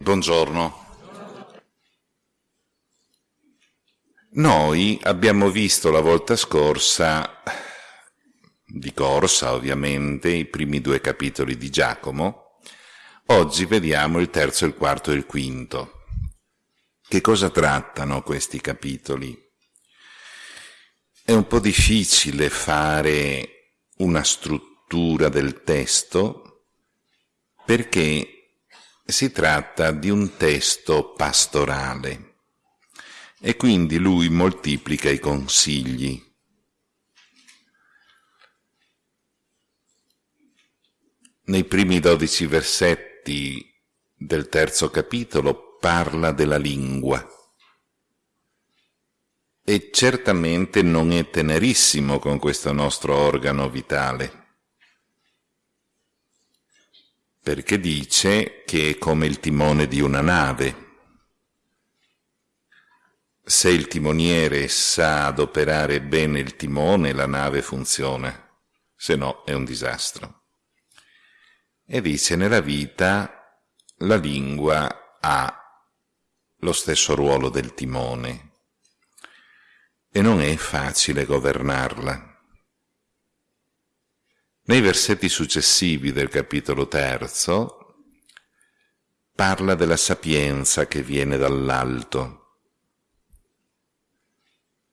Buongiorno. Noi abbiamo visto la volta scorsa, di corsa ovviamente, i primi due capitoli di Giacomo. Oggi vediamo il terzo, il quarto e il quinto. Che cosa trattano questi capitoli? È un po' difficile fare una struttura del testo perché si tratta di un testo pastorale e quindi lui moltiplica i consigli. Nei primi dodici versetti del terzo capitolo parla della lingua e certamente non è tenerissimo con questo nostro organo vitale, perché dice che è come il timone di una nave, se il timoniere sa adoperare bene il timone, la nave funziona, se no è un disastro. E dice, nella vita la lingua ha lo stesso ruolo del timone e non è facile governarla. Nei versetti successivi del capitolo terzo parla della sapienza che viene dall'alto,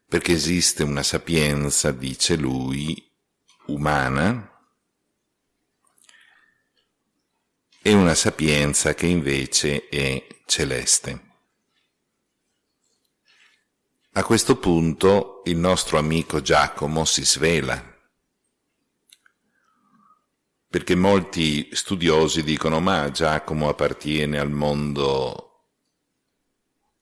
perché esiste una sapienza, dice lui, umana, e una sapienza che invece è celeste. A questo punto il nostro amico Giacomo si svela, perché molti studiosi dicono ma Giacomo appartiene al mondo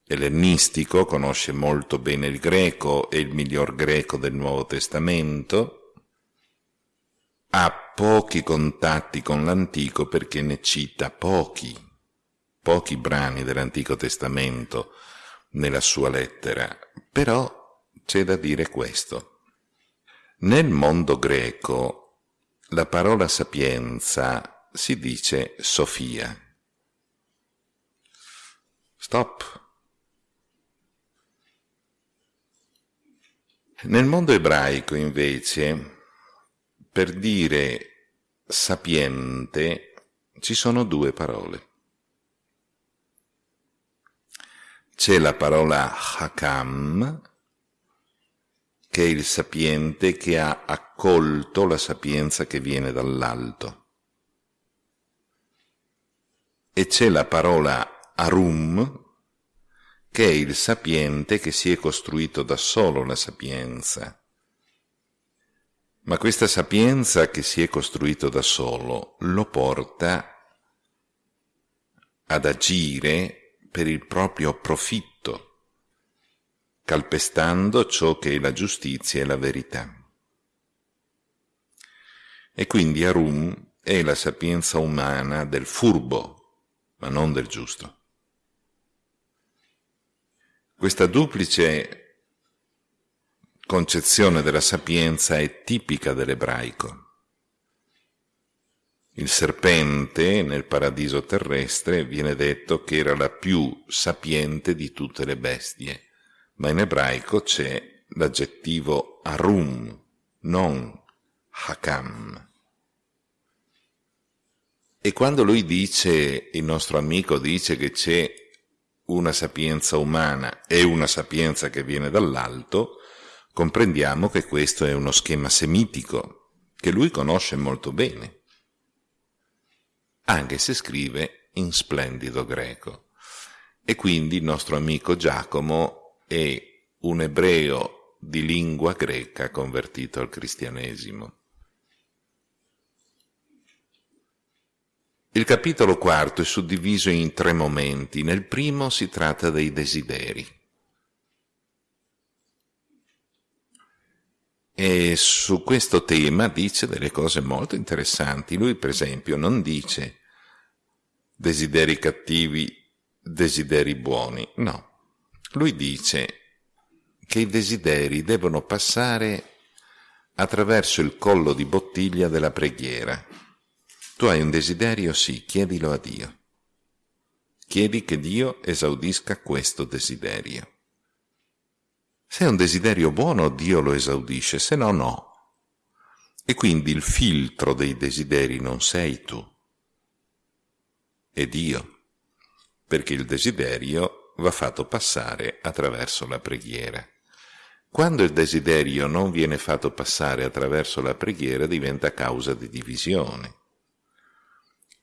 ellenistico, conosce molto bene il greco, è il miglior greco del Nuovo Testamento, ha pochi contatti con l'Antico perché ne cita pochi, pochi brani dell'Antico Testamento nella sua lettera, però c'è da dire questo. Nel mondo greco la parola sapienza si dice Sofia. Stop. Nel mondo ebraico, invece, per dire sapiente ci sono due parole. C'è la parola hakam, che è il sapiente che ha accolto la sapienza che viene dall'alto. E c'è la parola arum, che è il sapiente che si è costruito da solo la sapienza. Ma questa sapienza che si è costruito da solo lo porta ad agire per il proprio profitto, calpestando ciò che è la giustizia e la verità. E quindi Arum è la sapienza umana del furbo, ma non del giusto. Questa duplice concezione della sapienza è tipica dell'ebraico. Il serpente nel paradiso terrestre viene detto che era la più sapiente di tutte le bestie, ma in ebraico c'è l'aggettivo arum, non hakam. E quando lui dice, il nostro amico dice che c'è una sapienza umana e una sapienza che viene dall'alto, comprendiamo che questo è uno schema semitico che lui conosce molto bene, anche se scrive in splendido greco. E quindi il nostro amico Giacomo è un ebreo di lingua greca convertito al cristianesimo. Il capitolo quarto è suddiviso in tre momenti. Nel primo si tratta dei desideri. E su questo tema dice delle cose molto interessanti. Lui, per esempio, non dice desideri cattivi, desideri buoni. No. Lui dice che i desideri devono passare attraverso il collo di bottiglia della preghiera tu hai un desiderio? Sì, chiedilo a Dio. chiedi che Dio esaudisca questo desiderio. Se è un desiderio buono, Dio lo esaudisce, se no, no. E quindi il filtro dei desideri non sei tu, è Dio, perché il desiderio va fatto passare attraverso la preghiera. Quando il desiderio non viene fatto passare attraverso la preghiera diventa causa di divisione,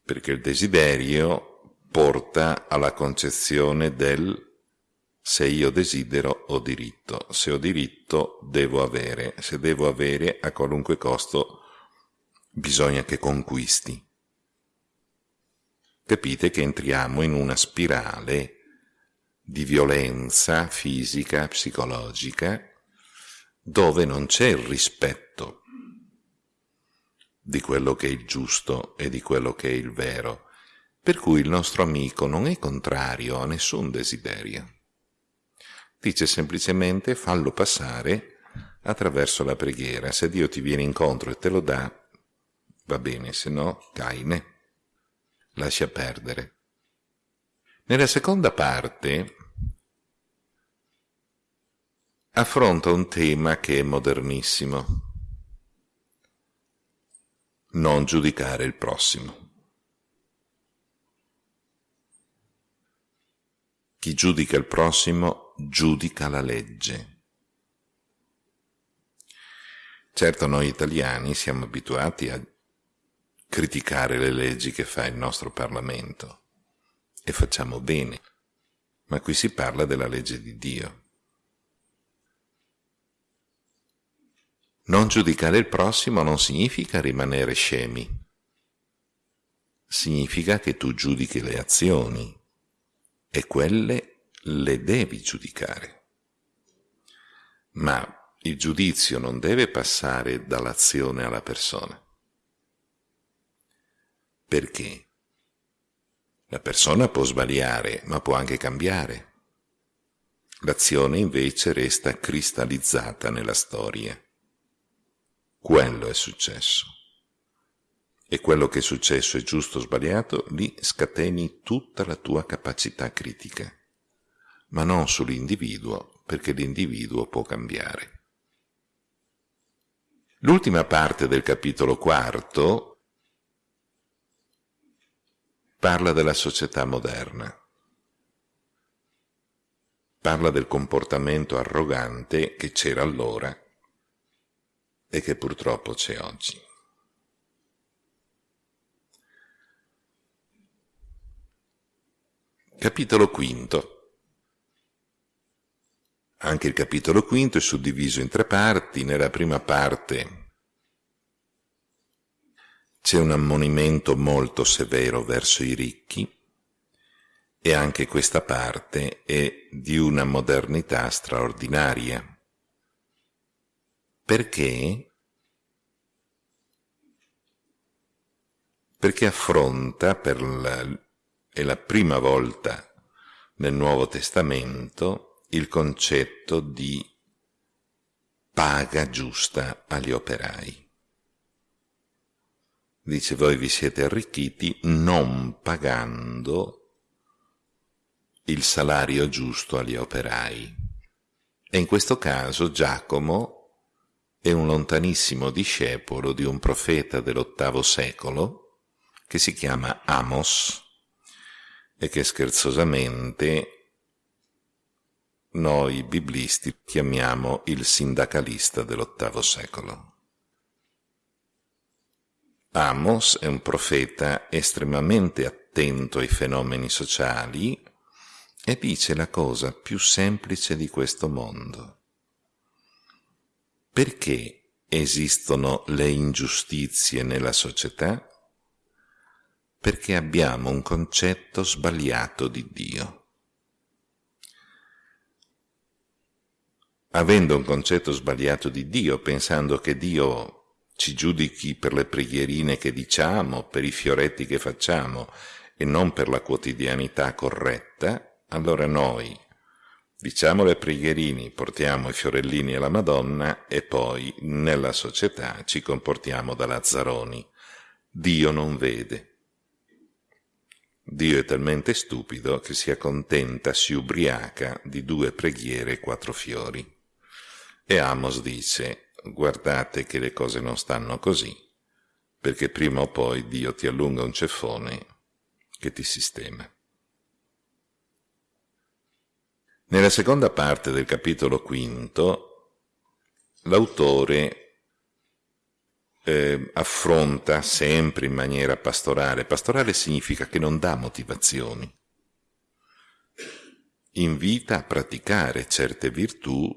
perché il desiderio porta alla concezione del se io desidero ho diritto, se ho diritto devo avere, se devo avere a qualunque costo bisogna che conquisti. Capite che entriamo in una spirale di violenza fisica, psicologica, dove non c'è il rispetto di quello che è il giusto e di quello che è il vero, per cui il nostro amico non è contrario a nessun desiderio. Dice semplicemente fallo passare attraverso la preghiera. Se Dio ti viene incontro e te lo dà, va bene, se no, caine, lascia perdere. Nella seconda parte affronta un tema che è modernissimo. Non giudicare il prossimo. Chi giudica il prossimo giudica la legge. Certo noi italiani siamo abituati a criticare le leggi che fa il nostro Parlamento e facciamo bene, ma qui si parla della legge di Dio. Non giudicare il prossimo non significa rimanere scemi, significa che tu giudichi le azioni e quelle le devi giudicare. Ma il giudizio non deve passare dall'azione alla persona. Perché? La persona può sbagliare, ma può anche cambiare. L'azione invece resta cristallizzata nella storia. Quello è successo. E quello che è successo è giusto o sbagliato, lì scateni tutta la tua capacità critica, ma non sull'individuo, perché l'individuo può cambiare. L'ultima parte del capitolo quarto parla della società moderna, parla del comportamento arrogante che c'era allora e che purtroppo c'è oggi. Capitolo quinto. Anche il capitolo quinto è suddiviso in tre parti. Nella prima parte c'è un ammonimento molto severo verso i ricchi e anche questa parte è di una modernità straordinaria. Perché? Perché affronta, per la, è la prima volta nel Nuovo Testamento, il concetto di paga giusta agli operai. Dice, voi vi siete arricchiti non pagando il salario giusto agli operai. E in questo caso Giacomo è un lontanissimo discepolo di un profeta dell'ottavo secolo che si chiama Amos e che scherzosamente noi biblisti chiamiamo il sindacalista dell'ottavo secolo. Amos è un profeta estremamente attento ai fenomeni sociali e dice la cosa più semplice di questo mondo. Perché esistono le ingiustizie nella società? Perché abbiamo un concetto sbagliato di Dio. Avendo un concetto sbagliato di Dio, pensando che Dio ci giudichi per le preghierine che diciamo, per i fioretti che facciamo e non per la quotidianità corretta, allora noi Diciamo le preghierini, portiamo i fiorellini alla Madonna e poi nella società ci comportiamo da lazzaroni. Dio non vede. Dio è talmente stupido che si accontenta, si ubriaca di due preghiere e quattro fiori. E Amos dice, guardate che le cose non stanno così, perché prima o poi Dio ti allunga un ceffone che ti sistema. Nella seconda parte del capitolo quinto, l'autore eh, affronta sempre in maniera pastorale. Pastorale significa che non dà motivazioni. Invita a praticare certe virtù,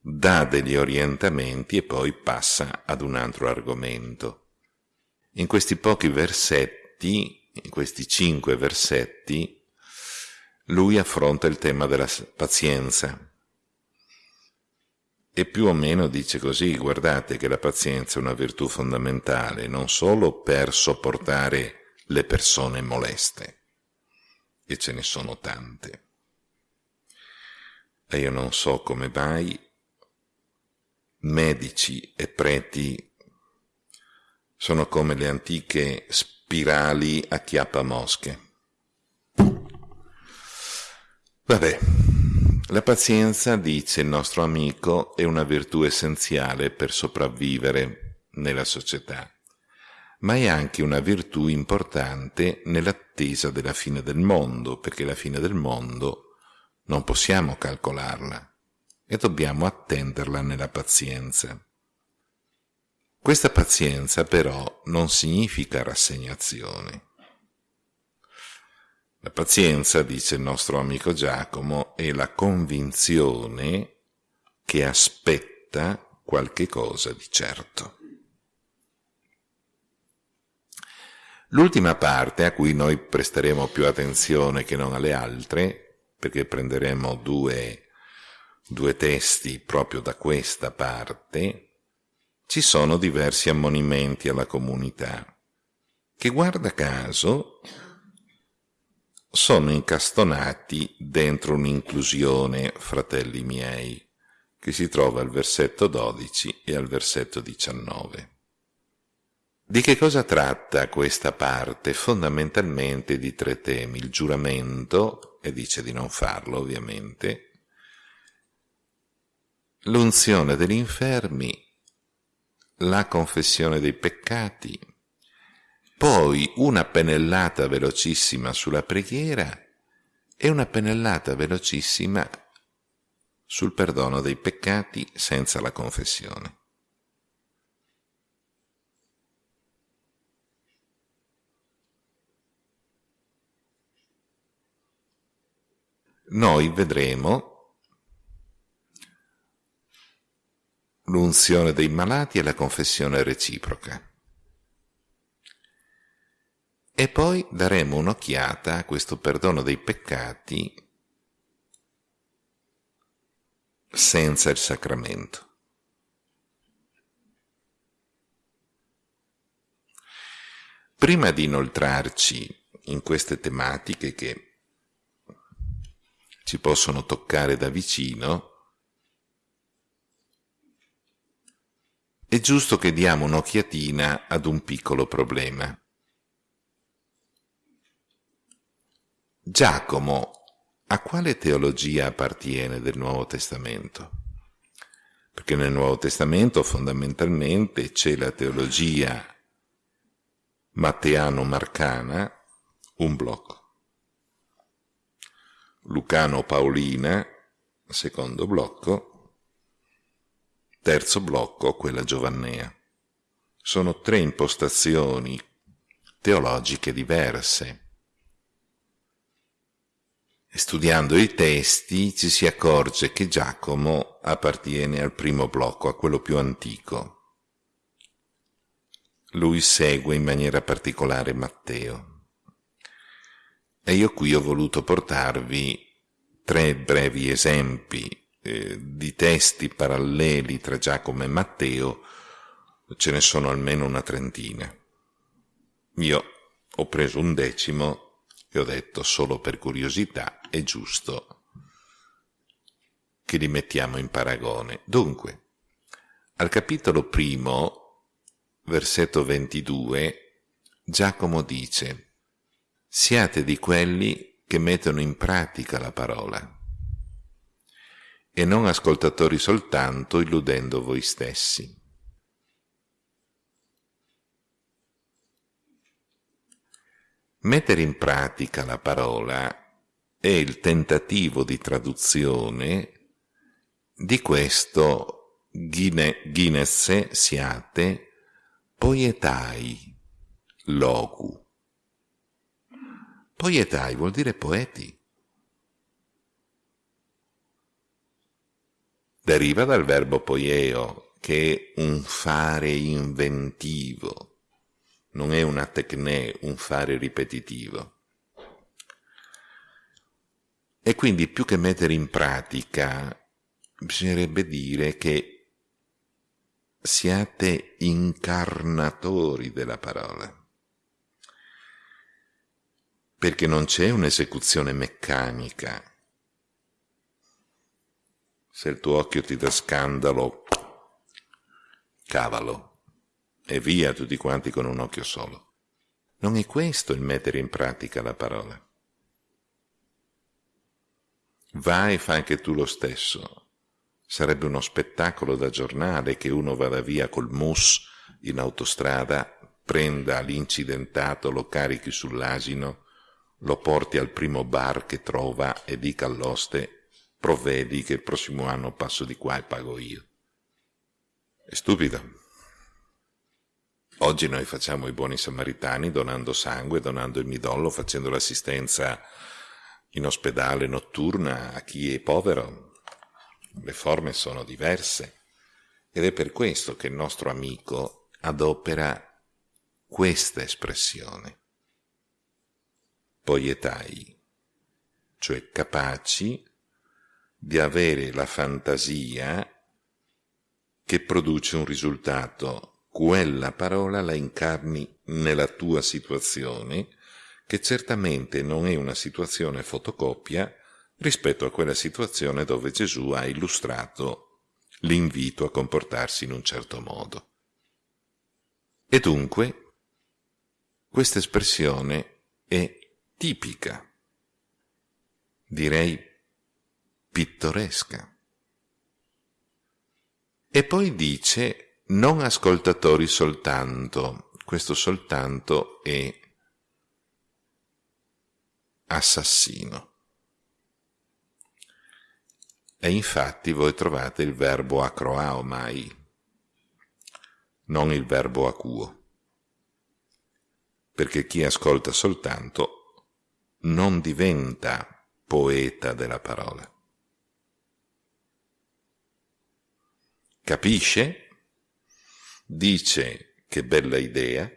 dà degli orientamenti e poi passa ad un altro argomento. In questi pochi versetti, in questi cinque versetti, lui affronta il tema della pazienza, e più o meno dice così, guardate che la pazienza è una virtù fondamentale non solo per sopportare le persone moleste, e ce ne sono tante. E io non so come mai medici e preti sono come le antiche spirali a chiappa mosche. Vabbè, la pazienza, dice il nostro amico, è una virtù essenziale per sopravvivere nella società, ma è anche una virtù importante nell'attesa della fine del mondo, perché la fine del mondo non possiamo calcolarla e dobbiamo attenderla nella pazienza. Questa pazienza però non significa rassegnazione. La pazienza, dice il nostro amico Giacomo, è la convinzione che aspetta qualche cosa di certo. L'ultima parte a cui noi presteremo più attenzione che non alle altre, perché prenderemo due, due testi proprio da questa parte, ci sono diversi ammonimenti alla comunità, che guarda caso sono incastonati dentro un'inclusione, fratelli miei, che si trova al versetto 12 e al versetto 19. Di che cosa tratta questa parte? Fondamentalmente di tre temi, il giuramento, e dice di non farlo ovviamente, l'unzione degli infermi, la confessione dei peccati poi una pennellata velocissima sulla preghiera e una pennellata velocissima sul perdono dei peccati senza la confessione. Noi vedremo l'unzione dei malati e la confessione reciproca. E poi daremo un'occhiata a questo perdono dei peccati senza il sacramento. Prima di inoltrarci in queste tematiche che ci possono toccare da vicino, è giusto che diamo un'occhiatina ad un piccolo problema. Giacomo a quale teologia appartiene del Nuovo Testamento? Perché nel Nuovo Testamento fondamentalmente c'è la teologia matteano-marcana, un blocco. Lucano-paolina, secondo blocco. Terzo blocco, quella giovannea. Sono tre impostazioni teologiche diverse studiando i testi ci si accorge che Giacomo appartiene al primo blocco, a quello più antico. Lui segue in maniera particolare Matteo. E io qui ho voluto portarvi tre brevi esempi eh, di testi paralleli tra Giacomo e Matteo, ce ne sono almeno una trentina. Io ho preso un decimo e ho detto solo per curiosità è giusto che li mettiamo in paragone. Dunque, al capitolo primo, versetto 22, Giacomo dice siate di quelli che mettono in pratica la parola e non ascoltatori soltanto illudendo voi stessi. Mettere in pratica la parola è il tentativo di traduzione di questo Guinness siate poietai logu. Poietai vuol dire poeti. Deriva dal verbo poieo, che è un fare inventivo, non è una tecne, un fare ripetitivo. E quindi più che mettere in pratica, bisognerebbe dire che siate incarnatori della parola perché non c'è un'esecuzione meccanica. Se il tuo occhio ti dà scandalo, cavalo, e via tutti quanti con un occhio solo. Non è questo il mettere in pratica la parola. Vai e fa anche tu lo stesso. Sarebbe uno spettacolo da giornale che uno vada via col mus in autostrada, prenda l'incidentato, lo carichi sull'asino lo porti al primo bar che trova e dica all'oste provvedi che il prossimo anno passo di qua e pago io. È stupido. Oggi noi facciamo i buoni samaritani donando sangue, donando il midollo, facendo l'assistenza in ospedale notturna a chi è povero. Le forme sono diverse ed è per questo che il nostro amico adopera questa espressione poietai, cioè capaci di avere la fantasia che produce un risultato, quella parola la incarni nella tua situazione, che certamente non è una situazione fotocopia rispetto a quella situazione dove Gesù ha illustrato l'invito a comportarsi in un certo modo. E dunque, questa espressione è tipica, direi pittoresca. E poi dice non ascoltatori soltanto, questo soltanto è assassino. E infatti voi trovate il verbo acroaomai, non il verbo acuo, perché chi ascolta soltanto non diventa poeta della parola. Capisce? Dice che bella idea,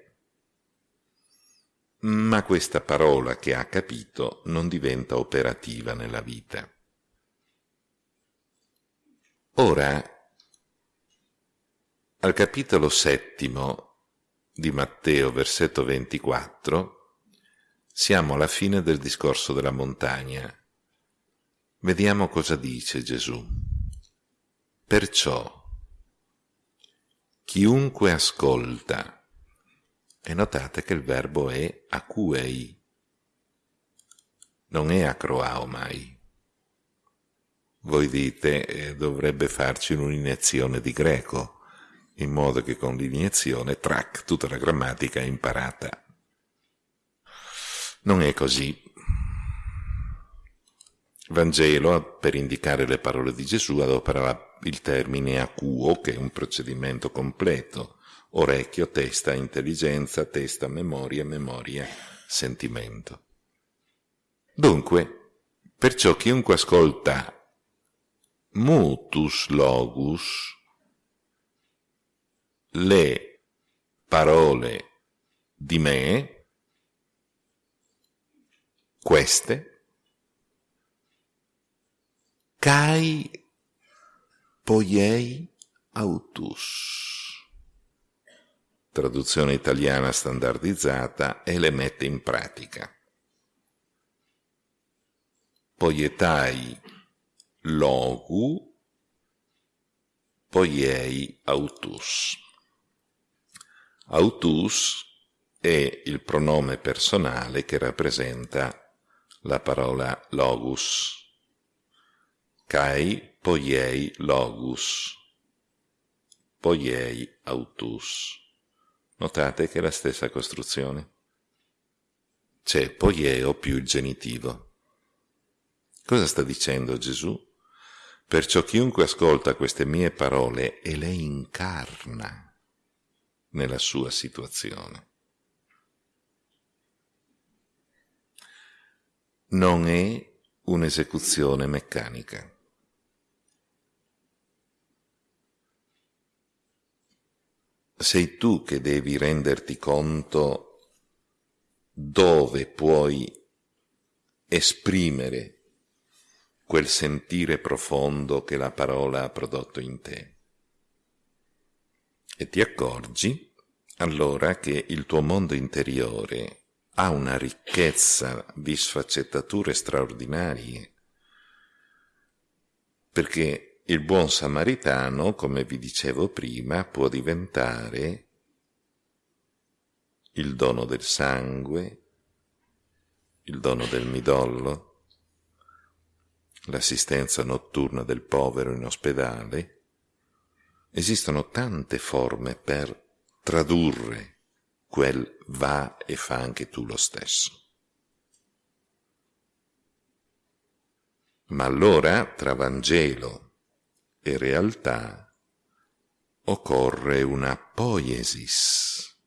ma questa parola che ha capito non diventa operativa nella vita. Ora, al capitolo settimo di Matteo, versetto 24, siamo alla fine del discorso della montagna. Vediamo cosa dice Gesù. Perciò, chiunque ascolta, e notate che il verbo è acuei, non è acroaomai. Voi dite eh, dovrebbe farci un'iniezione di greco, in modo che con l'iniezione, trac, tutta la grammatica è imparata. Non è così. Vangelo, per indicare le parole di Gesù, adopera il termine acuo, che è un procedimento completo, orecchio, testa, intelligenza, testa, memoria, memoria, sentimento. Dunque, perciò chiunque ascolta mutus logus, le parole di me, queste, kai poiei autus. Traduzione italiana standardizzata e le mette in pratica. Poietai logu, poiei autus. Autus è il pronome personale che rappresenta la parola logus. Kai poiei logus, poiei autus. Notate che è la stessa costruzione. C'è poieo più il genitivo. Cosa sta dicendo Gesù? Perciò chiunque ascolta queste mie parole e le incarna nella sua situazione. Non è un'esecuzione meccanica. Sei tu che devi renderti conto dove puoi esprimere quel sentire profondo che la parola ha prodotto in te. E ti accorgi allora che il tuo mondo interiore ha una ricchezza di sfaccettature straordinarie, perché il buon samaritano, come vi dicevo prima, può diventare il dono del sangue, il dono del midollo, l'assistenza notturna del povero in ospedale, esistono tante forme per tradurre quel va e fa anche tu lo stesso. Ma allora tra Vangelo e realtà occorre una poiesis,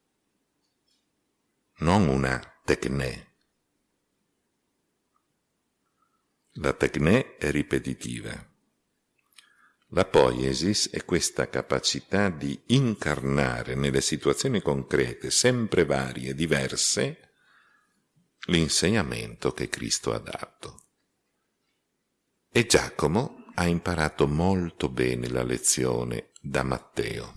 non una tecne. La tecne è ripetitiva. La poiesis è questa capacità di incarnare nelle situazioni concrete, sempre varie, diverse, l'insegnamento che Cristo ha dato. E Giacomo ha imparato molto bene la lezione da Matteo,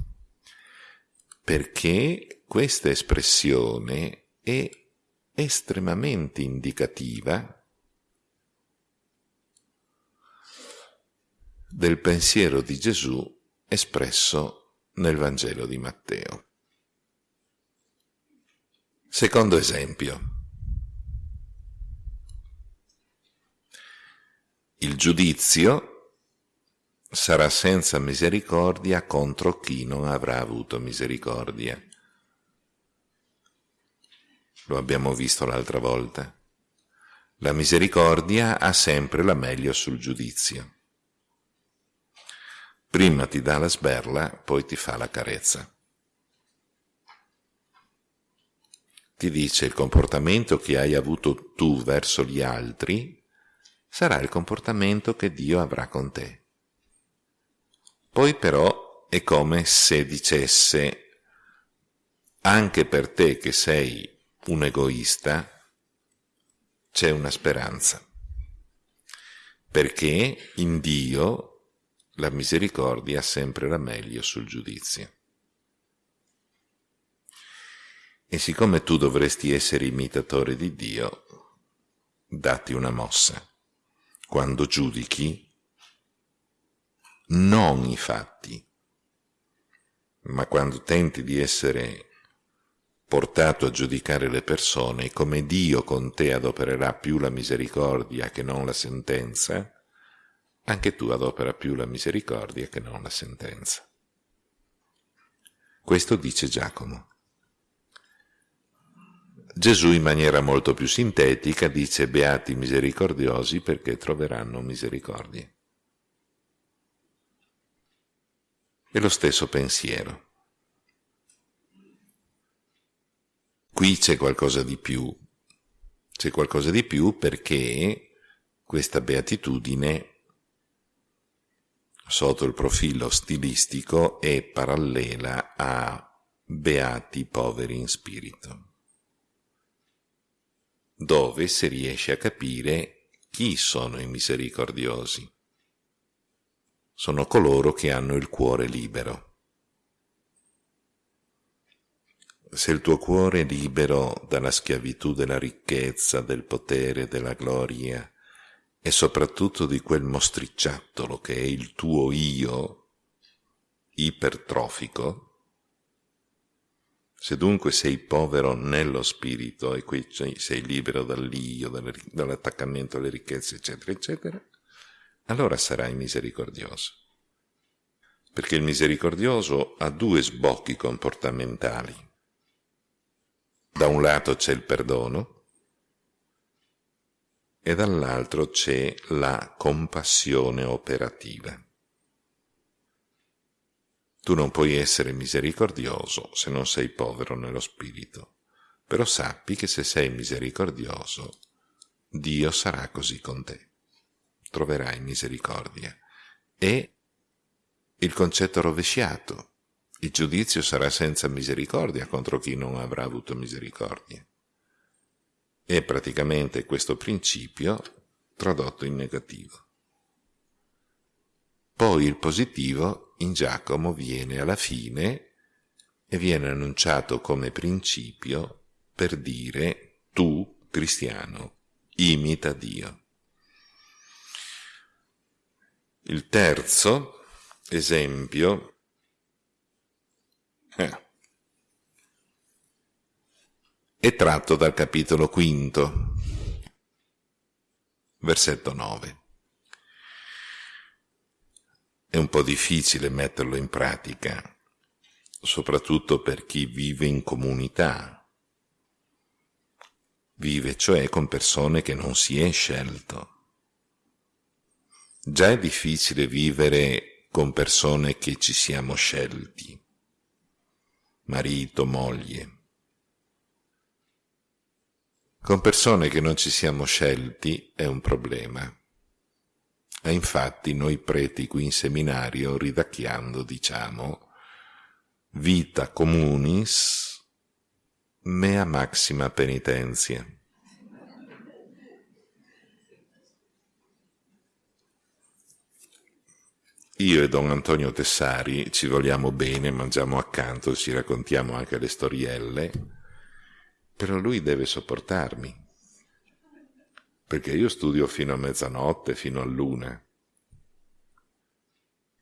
perché questa espressione è estremamente indicativa del pensiero di Gesù espresso nel Vangelo di Matteo. Secondo esempio. Il giudizio sarà senza misericordia contro chi non avrà avuto misericordia. Lo abbiamo visto l'altra volta. La misericordia ha sempre la meglio sul giudizio. Prima ti dà la sberla, poi ti fa la carezza. Ti dice il comportamento che hai avuto tu verso gli altri sarà il comportamento che Dio avrà con te. Poi però è come se dicesse anche per te che sei un egoista c'è una speranza, perché in Dio la misericordia ha sempre la meglio sul giudizio. E siccome tu dovresti essere imitatore di Dio, datti una mossa. Quando giudichi, non i fatti, ma quando tenti di essere portato a giudicare le persone, come Dio con te adopererà più la misericordia che non la sentenza, anche tu adopera più la misericordia che non la sentenza. Questo dice Giacomo. Gesù in maniera molto più sintetica dice beati misericordiosi perché troveranno misericordia. È lo stesso pensiero. Qui c'è qualcosa di più. C'è qualcosa di più perché questa beatitudine sotto il profilo stilistico è parallela a Beati poveri in spirito, dove si riesce a capire chi sono i misericordiosi. Sono coloro che hanno il cuore libero. Se il tuo cuore è libero dalla schiavitù della ricchezza, del potere, della gloria, e soprattutto di quel mostricciattolo che è il tuo io ipertrofico, Se dunque sei povero nello spirito e qui sei libero dall'io, dall'attaccamento alle ricchezze, eccetera, eccetera, allora sarai misericordioso. Perché il misericordioso ha due sbocchi comportamentali. Da un lato c'è il perdono e dall'altro c'è la compassione operativa. Tu non puoi essere misericordioso se non sei povero nello spirito, però sappi che se sei misericordioso, Dio sarà così con te. Troverai misericordia. E il concetto rovesciato, il giudizio sarà senza misericordia contro chi non avrà avuto misericordia. È praticamente questo principio tradotto in negativo. Poi il positivo in Giacomo viene alla fine e viene annunciato come principio per dire tu, cristiano, imita Dio. Il terzo esempio eh, è tratto dal capitolo quinto, versetto 9. È un po' difficile metterlo in pratica, soprattutto per chi vive in comunità, vive cioè con persone che non si è scelto. Già è difficile vivere con persone che ci siamo scelti, marito, moglie. Con persone che non ci siamo scelti è un problema. E infatti noi preti qui in seminario, ridacchiando, diciamo, vita communis mea maxima penitenzia. Io e Don Antonio Tessari ci vogliamo bene, mangiamo accanto, ci raccontiamo anche le storielle, però lui deve sopportarmi perché io studio fino a mezzanotte, fino a luna.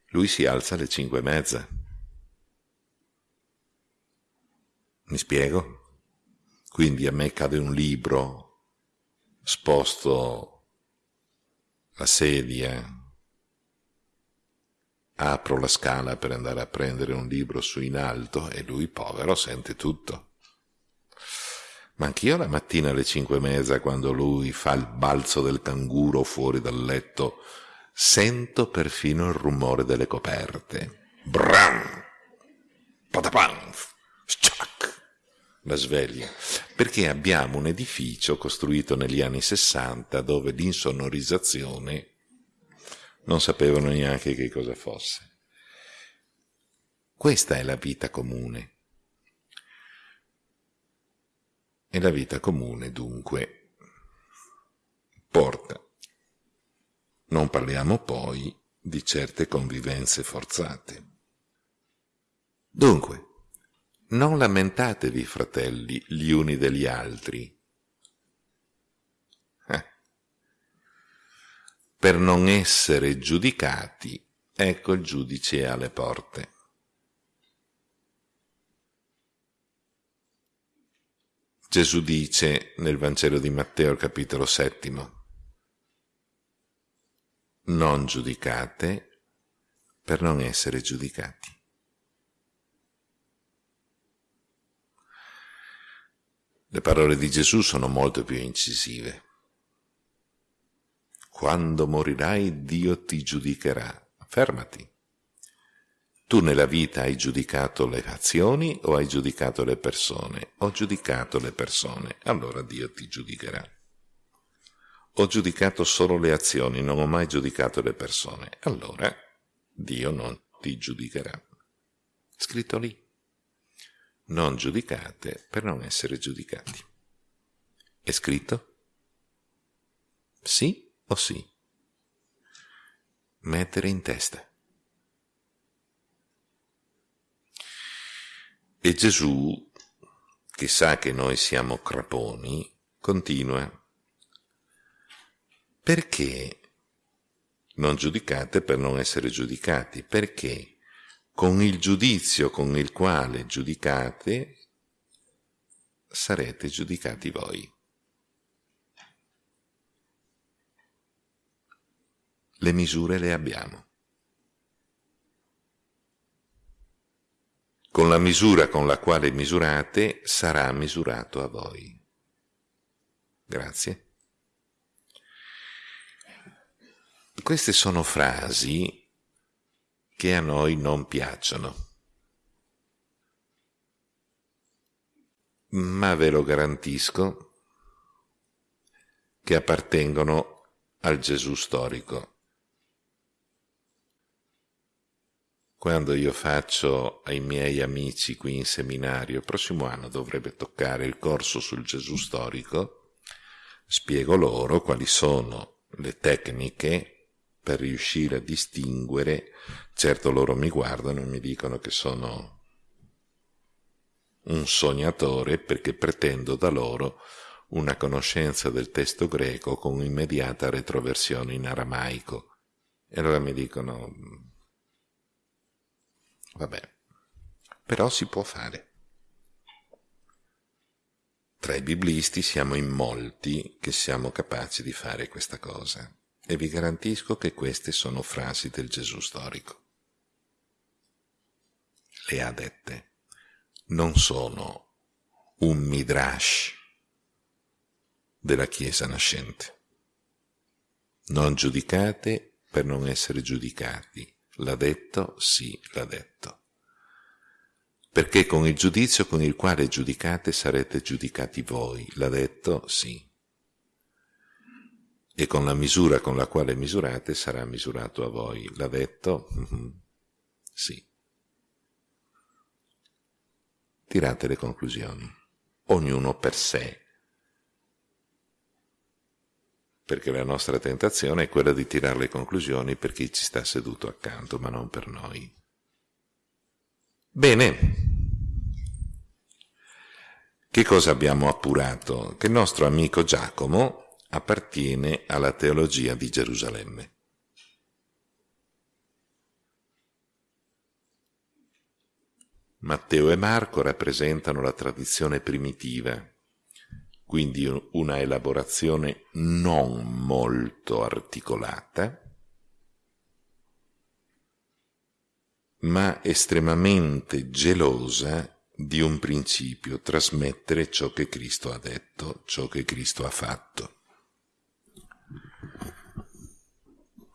Lui si alza alle cinque e mezza. Mi spiego? Quindi a me cade un libro, sposto la sedia, apro la scala per andare a prendere un libro su in alto e lui, povero, sente tutto. Ma anch'io la mattina alle cinque e mezza, quando lui fa il balzo del canguro fuori dal letto, sento perfino il rumore delle coperte. Bram! Patapam! Sciac! La sveglia. Perché abbiamo un edificio costruito negli anni sessanta dove l'insonorizzazione non sapevano neanche che cosa fosse. Questa è la vita comune. E la vita comune, dunque, porta. Non parliamo poi di certe convivenze forzate. Dunque, non lamentatevi, fratelli, gli uni degli altri. Per non essere giudicati, ecco il giudice alle porte. Gesù dice nel Vangelo di Matteo capitolo settimo, non giudicate per non essere giudicati. Le parole di Gesù sono molto più incisive. Quando morirai Dio ti giudicherà. Fermati. Tu nella vita hai giudicato le azioni o hai giudicato le persone? Ho giudicato le persone, allora Dio ti giudicherà. Ho giudicato solo le azioni, non ho mai giudicato le persone, allora Dio non ti giudicherà. Scritto lì. Non giudicate per non essere giudicati. È scritto? Sì o sì? Mettere in testa. E Gesù, che sa che noi siamo craponi, continua. Perché non giudicate per non essere giudicati? Perché con il giudizio con il quale giudicate sarete giudicati voi. Le misure le abbiamo. Con la misura con la quale misurate sarà misurato a voi. Grazie. Queste sono frasi che a noi non piacciono. Ma ve lo garantisco che appartengono al Gesù storico. Quando io faccio ai miei amici qui in seminario, il prossimo anno dovrebbe toccare il corso sul Gesù storico, spiego loro quali sono le tecniche per riuscire a distinguere, certo loro mi guardano e mi dicono che sono un sognatore perché pretendo da loro una conoscenza del testo greco con immediata retroversione in aramaico. E allora mi dicono, vabbè, però si può fare. Tra i biblisti siamo in molti che siamo capaci di fare questa cosa. E vi garantisco che queste sono frasi del Gesù storico. Le ha dette. Non sono un midrash della Chiesa nascente. Non giudicate per non essere giudicati. L'ha detto? Sì, l'ha detto. Perché con il giudizio con il quale giudicate sarete giudicati voi. L'ha detto? Sì e con la misura con la quale misurate sarà misurato a voi. L'ha detto? Mm-hmm. Sì. Tirate le conclusioni, ognuno per sé, perché la nostra tentazione è quella di tirare le conclusioni per chi ci sta seduto accanto, ma non per noi. Bene, che cosa abbiamo appurato? Che il nostro amico Giacomo appartiene alla teologia di Gerusalemme. Matteo e Marco rappresentano la tradizione primitiva, quindi una elaborazione non molto articolata, ma estremamente gelosa di un principio, trasmettere ciò che Cristo ha detto, ciò che Cristo ha fatto.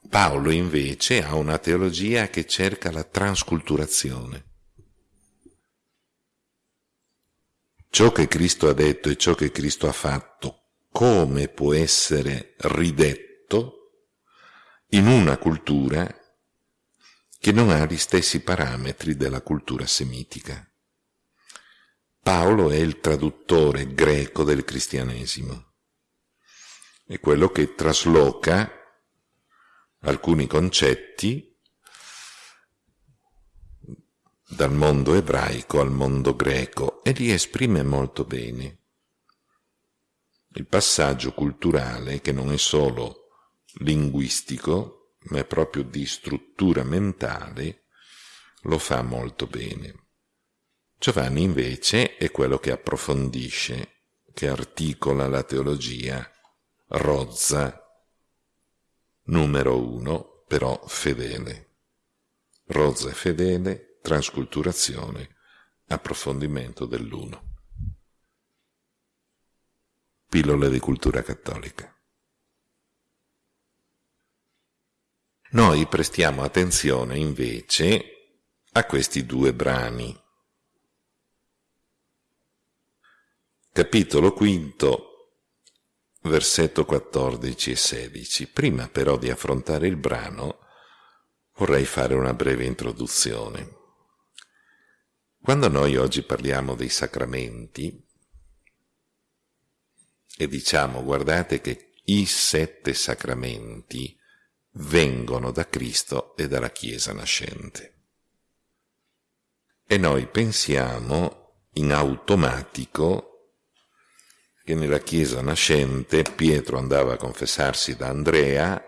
Paolo invece ha una teologia che cerca la transculturazione. Ciò che Cristo ha detto e ciò che Cristo ha fatto, come può essere ridetto in una cultura che non ha gli stessi parametri della cultura semitica. Paolo è il traduttore greco del cristianesimo è quello che trasloca alcuni concetti dal mondo ebraico al mondo greco e li esprime molto bene. Il passaggio culturale, che non è solo linguistico, ma è proprio di struttura mentale, lo fa molto bene. Giovanni invece è quello che approfondisce, che articola la teologia rozza, numero uno, però fedele. Rozza e fedele, trasculturazione, approfondimento dell'uno. Pillole di cultura cattolica. Noi prestiamo attenzione invece a questi due brani. Capitolo quinto, versetto 14 e 16. Prima però di affrontare il brano vorrei fare una breve introduzione. Quando noi oggi parliamo dei sacramenti e diciamo guardate che i sette sacramenti vengono da Cristo e dalla Chiesa nascente. E noi pensiamo in automatico che nella chiesa nascente Pietro andava a confessarsi da Andrea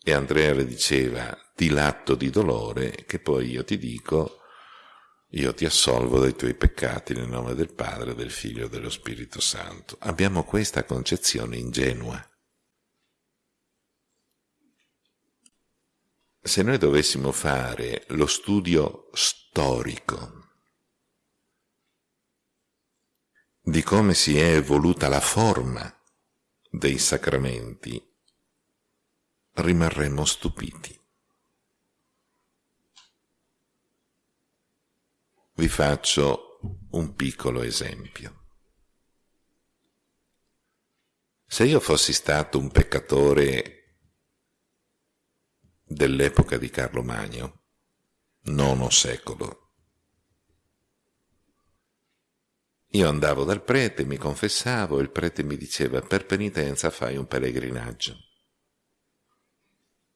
e Andrea le diceva di l'atto di dolore che poi io ti dico io ti assolvo dai tuoi peccati nel nome del Padre, del Figlio e dello Spirito Santo. Abbiamo questa concezione ingenua. Se noi dovessimo fare lo studio storico di come si è evoluta la forma dei sacramenti, rimarremmo stupiti. Vi faccio un piccolo esempio. Se io fossi stato un peccatore dell'epoca di Carlo Magno, nono secolo, io andavo dal prete, mi confessavo, il prete mi diceva per penitenza fai un pellegrinaggio.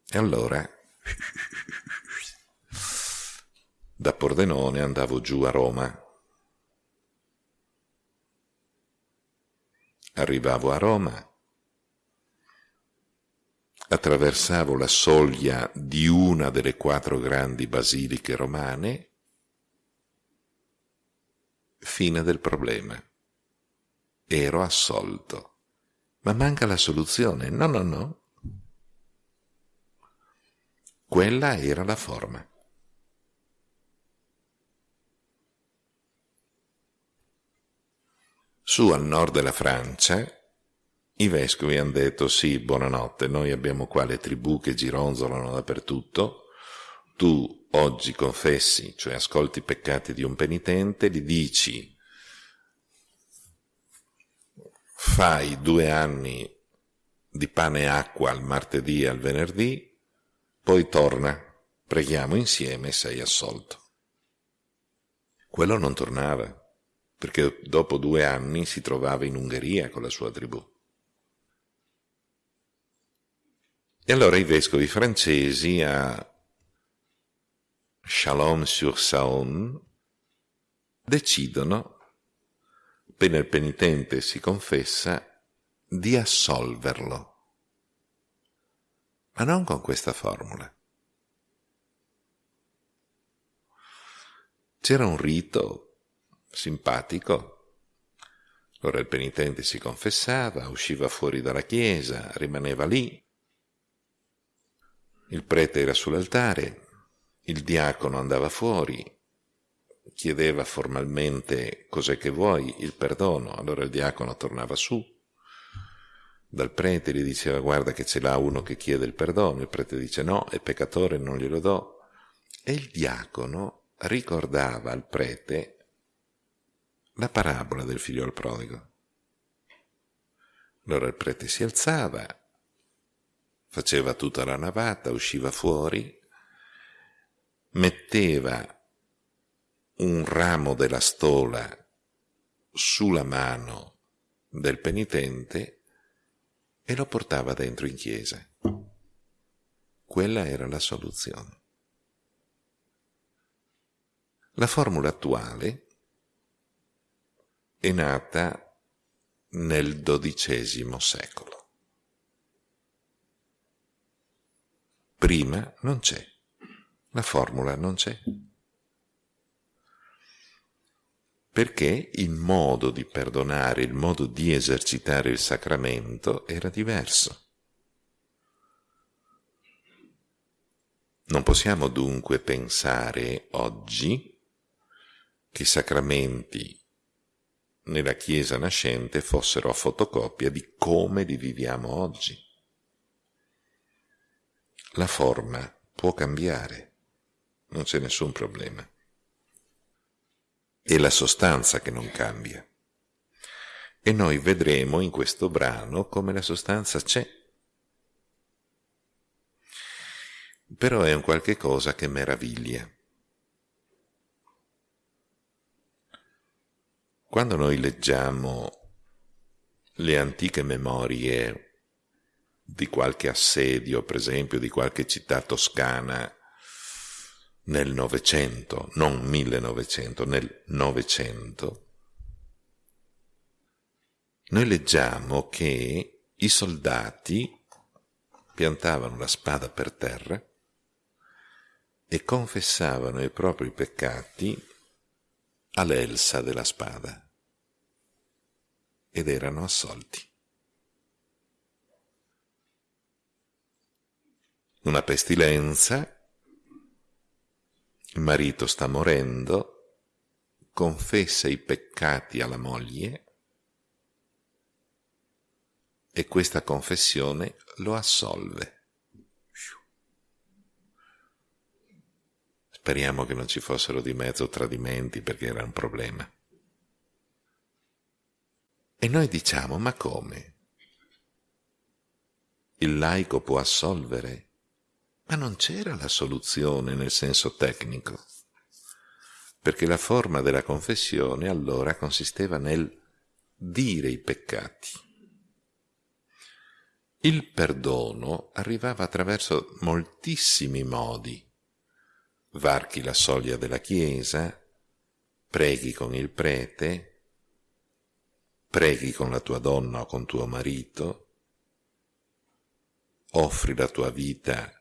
E allora da Pordenone andavo giù a Roma. Arrivavo a Roma, attraversavo la soglia di una delle quattro grandi basiliche romane, fine del problema. Ero assolto. Ma manca la soluzione. No, no, no. Quella era la forma. Su al nord della Francia i vescovi hanno detto sì, buonanotte, noi abbiamo qua le tribù che gironzolano dappertutto, tu oggi confessi, cioè ascolti i peccati di un penitente, gli dici fai due anni di pane e acqua al martedì e al venerdì, poi torna, preghiamo insieme e sei assolto. Quello non tornava perché dopo due anni si trovava in Ungheria con la sua tribù. E allora i vescovi francesi a Chalon-sur-Saône decidono, appena il penitente si confessa, di assolverlo. Ma non con questa formula. C'era un rito simpatico. Allora il penitente si confessava, usciva fuori dalla chiesa, rimaneva lì. Il prete era sull'altare, il diacono andava fuori, chiedeva formalmente cos'è che vuoi, il perdono, allora il diacono tornava su, dal prete gli diceva guarda che ce l'ha uno che chiede il perdono, il prete dice no, è peccatore, non glielo do, e il diacono ricordava al prete la parabola del figlio al prodigo. Allora il prete si alzava, faceva tutta la navata, usciva fuori, metteva un ramo della stola sulla mano del penitente e lo portava dentro in chiesa. Quella era la soluzione. La formula attuale è nata nel XII secolo. Prima non c'è, la formula non c'è. Perché il modo di perdonare, il modo di esercitare il sacramento era diverso. Non possiamo dunque pensare oggi che i sacramenti nella Chiesa nascente fossero a fotocopia di come li viviamo oggi. La forma può cambiare, non c'è nessun problema. È la sostanza che non cambia. E noi vedremo in questo brano come la sostanza c'è. Però è un qualche cosa che meraviglia. Quando noi leggiamo le antiche memorie di qualche assedio, per esempio di qualche città toscana nel Novecento, non 1900, nel Novecento, noi leggiamo che i soldati piantavano la spada per terra e confessavano i propri peccati all'elsa della spada ed erano assolti. Una pestilenza, il marito sta morendo, confessa i peccati alla moglie e questa confessione lo assolve. Speriamo che non ci fossero di mezzo tradimenti perché era un problema. E noi diciamo, ma come? Il laico può assolvere? Ma non c'era la soluzione nel senso tecnico, perché la forma della confessione allora consisteva nel dire i peccati. Il perdono arrivava attraverso moltissimi modi varchi la soglia della chiesa, preghi con il prete, preghi con la tua donna o con tuo marito, offri la tua vita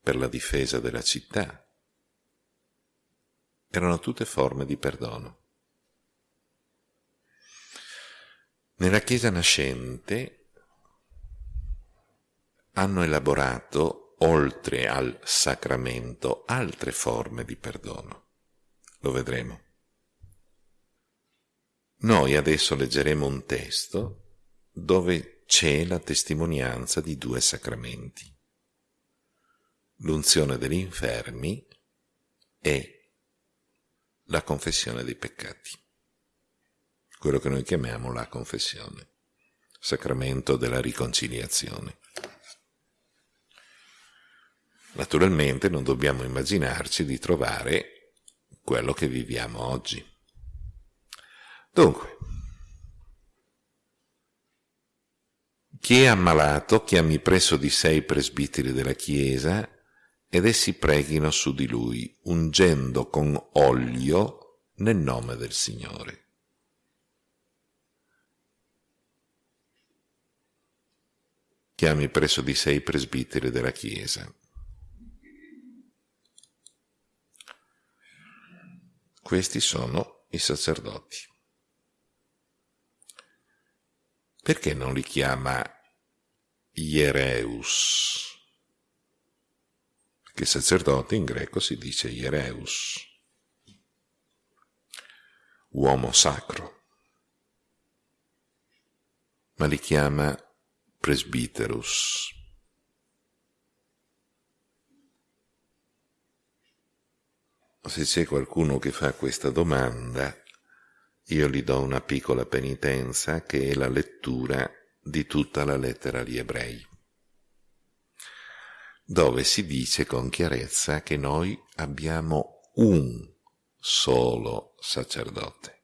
per la difesa della città. Erano tutte forme di perdono. Nella Chiesa nascente hanno elaborato oltre al sacramento, altre forme di perdono. Lo vedremo. Noi adesso leggeremo un testo dove c'è la testimonianza di due sacramenti, l'unzione degli infermi e la confessione dei peccati, quello che noi chiamiamo la confessione, sacramento della riconciliazione. Naturalmente non dobbiamo immaginarci di trovare quello che viviamo oggi. Dunque, chi è ammalato chiami presso di sé i presbiteri della Chiesa ed essi preghino su di lui, ungendo con olio nel nome del Signore. Chiami presso di sé i presbiteri della Chiesa. Questi sono i sacerdoti. Perché non li chiama Iereus? Perché sacerdote in greco si dice Iereus, uomo sacro, ma li chiama presbiterus. se c'è qualcuno che fa questa domanda, io gli do una piccola penitenza che è la lettura di tutta la lettera agli ebrei, dove si dice con chiarezza che noi abbiamo un solo sacerdote.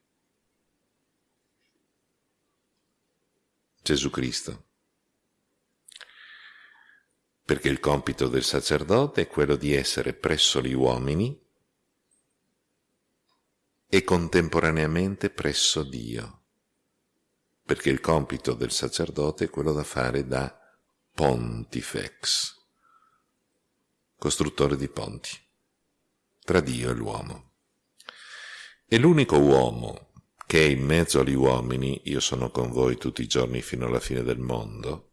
Gesù Cristo. Perché il compito del sacerdote è quello di essere presso gli uomini e contemporaneamente presso Dio, perché il compito del sacerdote è quello da fare da pontifex, costruttore di ponti, tra Dio e l'uomo. E l'unico uomo che è in mezzo agli uomini, io sono con voi tutti i giorni fino alla fine del mondo,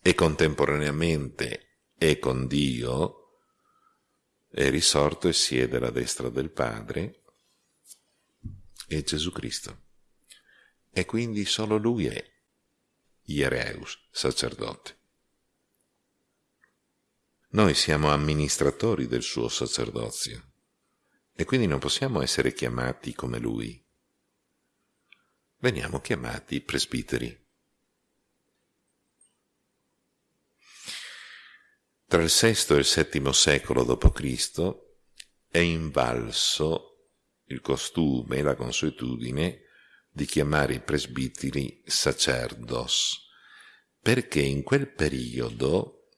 e contemporaneamente è con Dio, è risorto e siede alla destra del Padre, è Gesù Cristo. E quindi solo lui è Iereus, sacerdote. Noi siamo amministratori del suo sacerdozio e quindi non possiamo essere chiamati come lui. Veniamo chiamati presbiteri. Tra il VI e il VII secolo d.C. è invalso il costume e la consuetudine di chiamare i presbiteri sacerdos, perché in quel periodo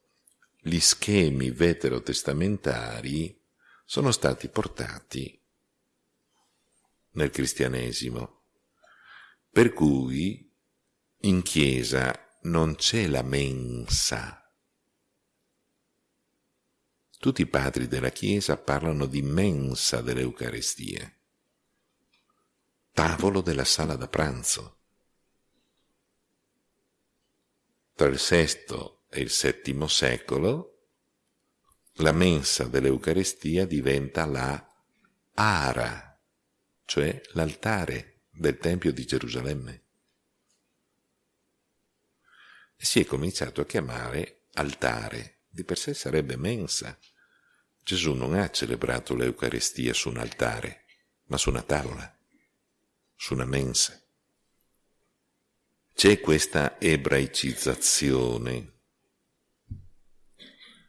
gli schemi veterotestamentari sono stati portati nel cristianesimo, per cui in chiesa non c'è la mensa. Tutti i padri della chiesa parlano di mensa dell'Eucaristia tavolo della sala da pranzo. Tra il VI e il VII secolo la mensa dell'Eucarestia diventa la ara, cioè l'altare del Tempio di Gerusalemme. E si è cominciato a chiamare altare, di per sé sarebbe mensa. Gesù non ha celebrato l'Eucarestia su un altare, ma su una tavola, su una mensa. C'è questa ebraicizzazione.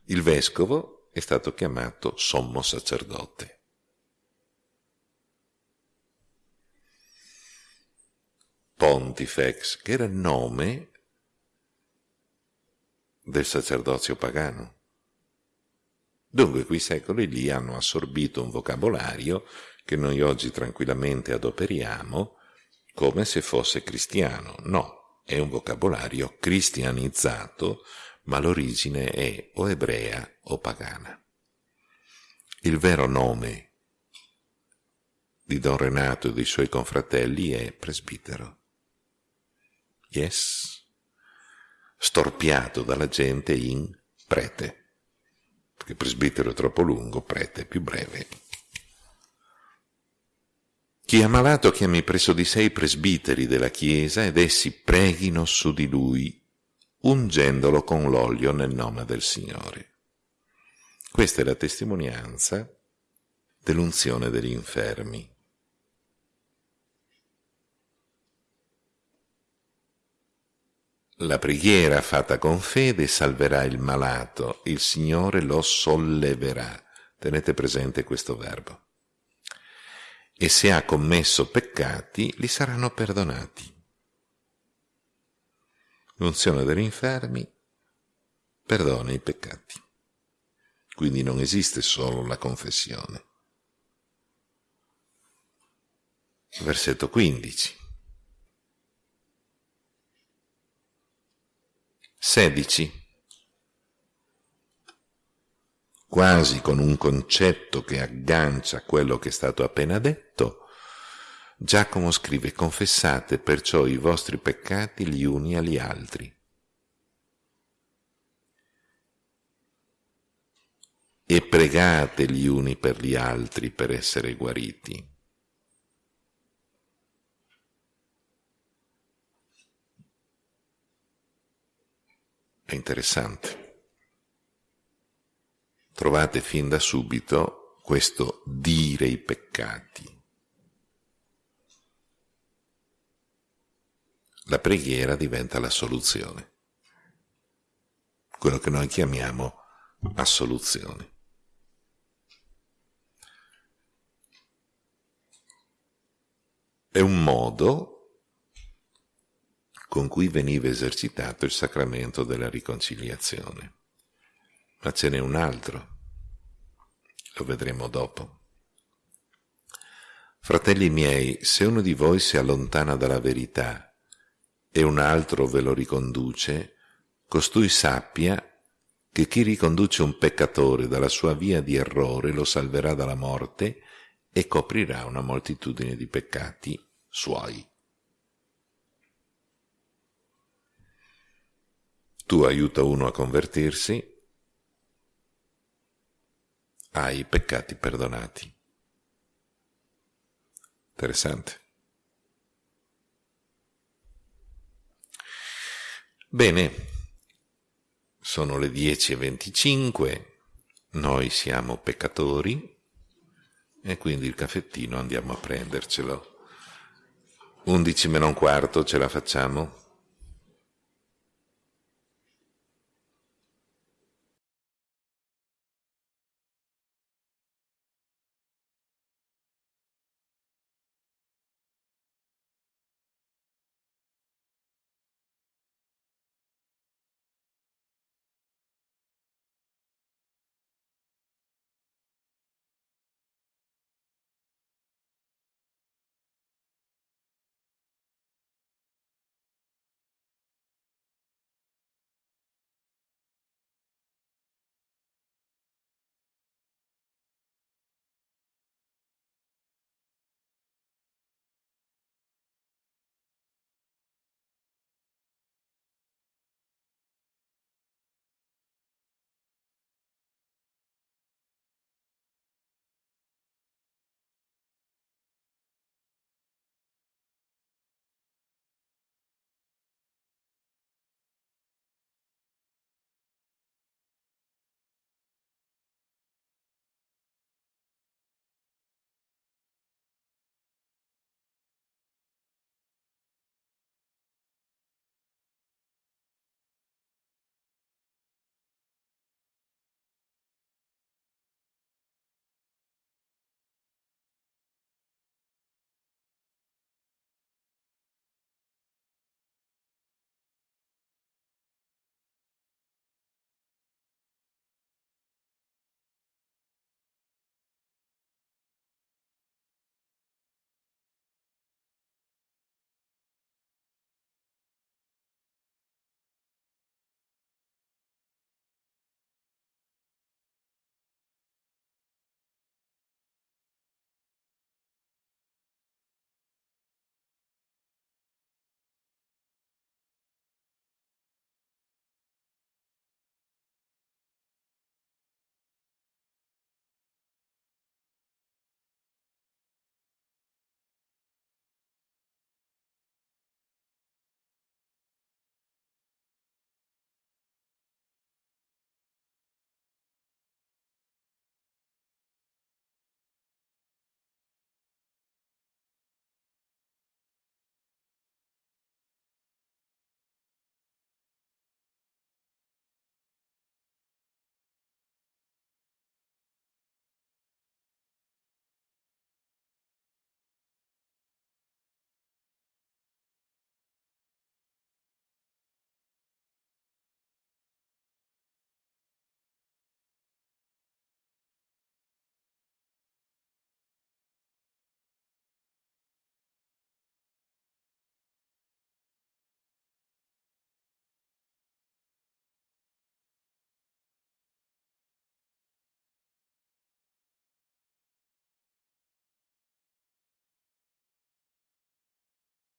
Il vescovo è stato chiamato sommo sacerdote. Pontifex, che era il nome del sacerdozio pagano. Dunque quei secoli lì hanno assorbito un vocabolario che noi oggi tranquillamente adoperiamo come se fosse cristiano. No, è un vocabolario cristianizzato, ma l'origine è o ebrea o pagana. Il vero nome di Don Renato e dei suoi confratelli è presbitero. Yes storpiato dalla gente in prete, perché presbitero è troppo lungo, prete è più breve. Chi è malato chiami presso di sé i presbiteri della Chiesa ed essi preghino su di lui, ungendolo con l'olio nel nome del Signore. Questa è la testimonianza dell'unzione degli infermi. La preghiera fatta con fede salverà il malato, il Signore lo solleverà. Tenete presente questo verbo. E se ha commesso peccati, li saranno perdonati. L'unzione degli infermi perdona i peccati. Quindi non esiste solo la confessione. Versetto 15. 16. Quasi con un concetto che aggancia quello che è stato appena detto, Giacomo scrive confessate perciò i vostri peccati gli uni agli altri. E pregate gli uni per gli altri per essere guariti. È interessante. Trovate fin da subito questo dire i peccati. La preghiera diventa la soluzione, quello che noi chiamiamo assoluzione. È un modo con cui veniva esercitato il sacramento della riconciliazione. Ma ce n'è un altro, lo vedremo dopo. Fratelli miei, se uno di voi si allontana dalla verità e un altro ve lo riconduce, costui sappia che chi riconduce un peccatore dalla sua via di errore lo salverà dalla morte e coprirà una moltitudine di peccati suoi. tu aiuta uno a convertirsi, hai peccati perdonati. Interessante. Bene, sono le 10.25, noi siamo peccatori e quindi il caffettino andiamo a prendercelo. 11 meno un quarto ce la facciamo?